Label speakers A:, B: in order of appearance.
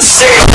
A: See.